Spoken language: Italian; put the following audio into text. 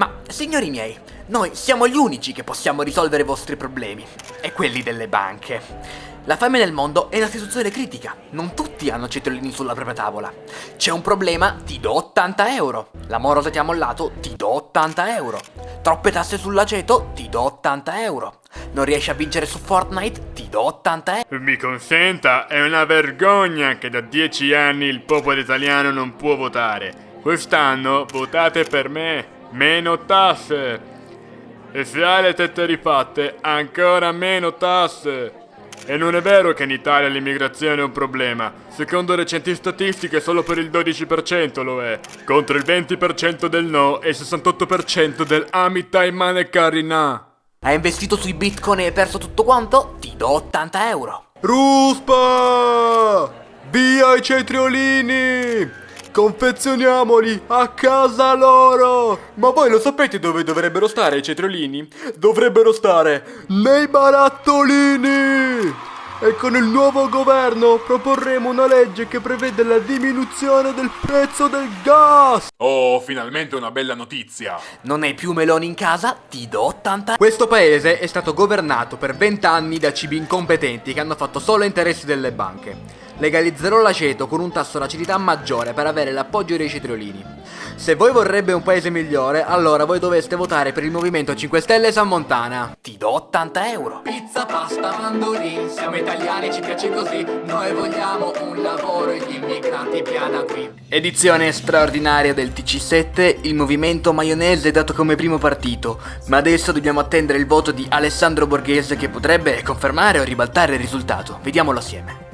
Ma, signori miei, noi siamo gli unici che possiamo risolvere i vostri problemi, e quelli delle banche. La fame nel mondo è una situazione critica, non tutti hanno cetriolini sulla propria tavola. C'è un problema, ti do 80 euro. La morosa ti ha mollato, ti do 80 euro. Troppe tasse sull'aceto, ti do 80 euro. Non riesci a vincere su Fortnite, ti do 80 euro. Mi consenta, è una vergogna che da dieci anni il popolo italiano non può votare. Quest'anno votate per me, meno tasse. E se hai le tette rifatte, ancora meno tasse. E non è vero che in Italia l'immigrazione è un problema. Secondo recenti statistiche solo per il 12% lo è. Contro il 20% del no e il 68% del Amitai Mane Karina. Hai investito sui bitcoin e hai perso tutto quanto? Ti do 80 euro. Ruspa! Via i cetriolini! Confezioniamoli a casa loro! Ma voi lo sapete dove dovrebbero stare i cetriolini? Dovrebbero stare nei barattolini! E con il nuovo governo proporremo una legge che prevede la diminuzione del prezzo del gas! Oh, finalmente una bella notizia! Non hai più meloni in casa? Ti do 80 Questo paese è stato governato per 20 anni da cibi incompetenti che hanno fatto solo interessi delle banche. Legalizzerò l'aceto con un tasso d'acidità maggiore per avere l'appoggio dei cetriolini. Se voi vorrebbe un paese migliore, allora voi dovreste votare per il Movimento 5 Stelle San Montana. Ti do 80 euro. Pizza, pasta, mandolini, siamo italiani, ci piace così. Noi vogliamo un lavoro e gli immigranti via da qui. Edizione straordinaria del TC7, il movimento maionese è dato come primo partito, ma adesso dobbiamo attendere il voto di Alessandro Borghese che potrebbe confermare o ribaltare il risultato. Vediamolo assieme.